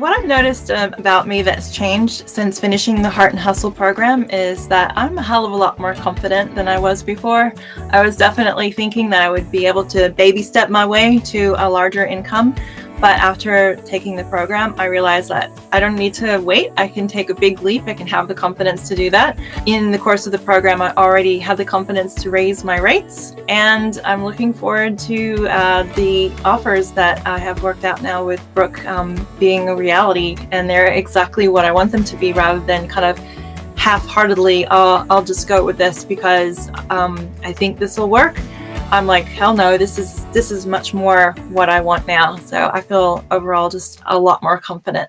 What I've noticed um, about me that's changed since finishing the Heart and Hustle program is that I'm a hell of a lot more confident than I was before. I was definitely thinking that I would be able to baby step my way to a larger income, but after taking the program, I realized that I don't need to wait. I can take a big leap. I can have the confidence to do that. In the course of the program, I already had the confidence to raise my rates, and I'm looking forward to uh, the offers that I have worked out now with Brooke um, being a reality, and they're exactly what I want them to be rather than kind of half-heartedly, oh, I'll just go with this because um, I think this will work. I'm like, hell no, this is this is much more what I want now. So I feel overall just a lot more confident.